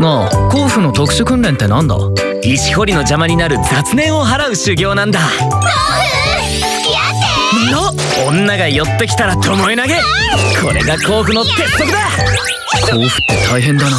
なあ。甲府の特殊訓練ってなんだ？石掘りの邪魔になる雑念を払う修行なんだ甲府付き合っての女が寄ってきたら巴投げこれが甲府の鉄則だ。甲府って大変だな。